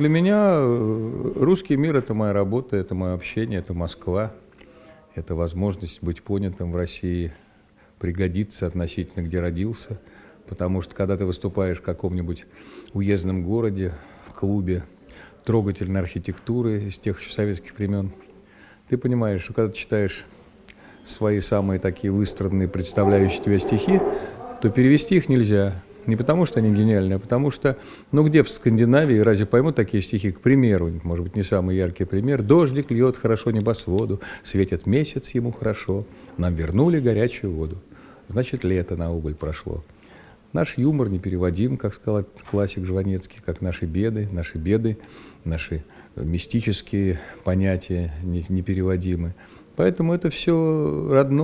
Для меня э, русский мир – это моя работа, это мое общение, это Москва, это возможность быть понятым в России, пригодиться относительно, где родился. Потому что когда ты выступаешь в каком-нибудь уездном городе, в клубе трогательной архитектуры из тех еще советских времен, ты понимаешь, что когда ты читаешь свои самые такие выстраданные, представляющие тебя стихи, то перевести их нельзя. Не потому, что они гениальные, а потому что, ну где в Скандинавии разве поймут такие стихи? К примеру, может быть, не самый яркий пример. Дождик льет хорошо небосводу, светит месяц ему хорошо, нам вернули горячую воду. Значит, лето на убыль прошло. Наш юмор непереводим, как сказал классик Жванецкий, как наши беды, наши беды, наши мистические понятия непереводимы. Поэтому это все родное.